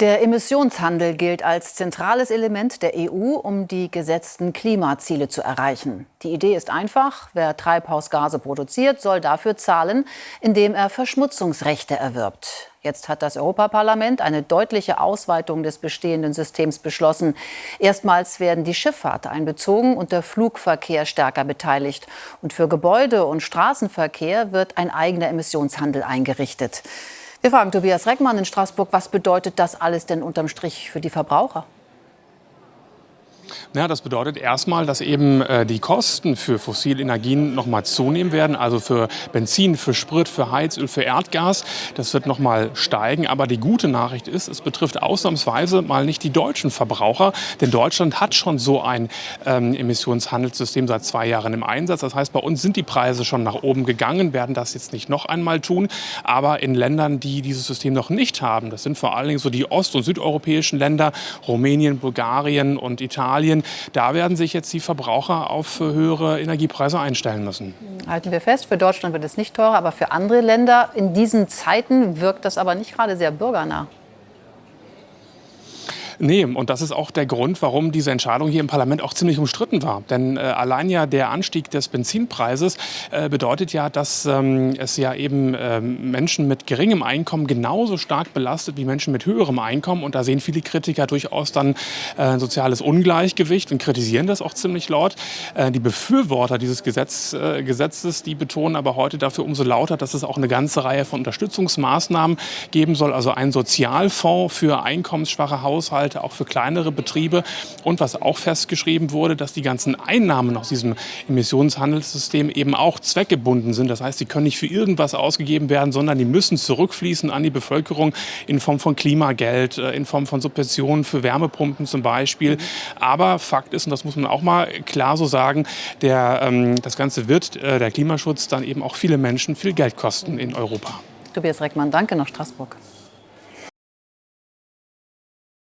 Der Emissionshandel gilt als zentrales Element der EU, um die gesetzten Klimaziele zu erreichen. Die Idee ist einfach. Wer Treibhausgase produziert, soll dafür zahlen, indem er Verschmutzungsrechte erwirbt. Jetzt hat das Europaparlament eine deutliche Ausweitung des bestehenden Systems beschlossen. Erstmals werden die Schifffahrt einbezogen und der Flugverkehr stärker beteiligt. Und für Gebäude- und Straßenverkehr wird ein eigener Emissionshandel eingerichtet. Wir fragen Tobias Reckmann in Straßburg, was bedeutet das alles denn unterm Strich für die Verbraucher? Ja, das bedeutet erstmal, dass eben äh, die Kosten für fossile Energien noch mal zunehmen werden, also für Benzin, für Sprit, für Heizöl, für Erdgas. Das wird noch mal steigen. Aber die gute Nachricht ist, es betrifft ausnahmsweise mal nicht die deutschen Verbraucher, denn Deutschland hat schon so ein ähm, Emissionshandelssystem seit zwei Jahren im Einsatz. Das heißt, bei uns sind die Preise schon nach oben gegangen, werden das jetzt nicht noch einmal tun. Aber in Ländern, die dieses System noch nicht haben, das sind vor allen Dingen so die ost- und südeuropäischen Länder, Rumänien, Bulgarien und Italien, da werden sich jetzt die Verbraucher auf höhere Energiepreise einstellen müssen. Halten wir fest, für Deutschland wird es nicht teurer, aber für andere Länder in diesen Zeiten wirkt das aber nicht gerade sehr bürgernah. Nee, und das ist auch der Grund, warum diese Entscheidung hier im Parlament auch ziemlich umstritten war. Denn äh, allein ja der Anstieg des Benzinpreises äh, bedeutet ja, dass ähm, es ja eben äh, Menschen mit geringem Einkommen genauso stark belastet wie Menschen mit höherem Einkommen. Und da sehen viele Kritiker durchaus dann äh, ein soziales Ungleichgewicht und kritisieren das auch ziemlich laut. Äh, die Befürworter dieses Gesetz, äh, Gesetzes, die betonen aber heute dafür umso lauter, dass es auch eine ganze Reihe von Unterstützungsmaßnahmen geben soll. Also ein Sozialfonds für einkommensschwache Haushalte Haushalte, auch für kleinere Betriebe. Und was auch festgeschrieben wurde, dass die ganzen Einnahmen aus diesem Emissionshandelssystem eben auch zweckgebunden sind. Das heißt, sie können nicht für irgendwas ausgegeben werden, sondern die müssen zurückfließen an die Bevölkerung in Form von Klimageld, äh, in Form von Subventionen für Wärmepumpen zum Beispiel. Aber Fakt ist, und das muss man auch mal klar so sagen, der, ähm, das Ganze wird, äh, der Klimaschutz, dann eben auch viele Menschen viel Geld kosten in Europa. Tobias Reckmann, danke nach Straßburg.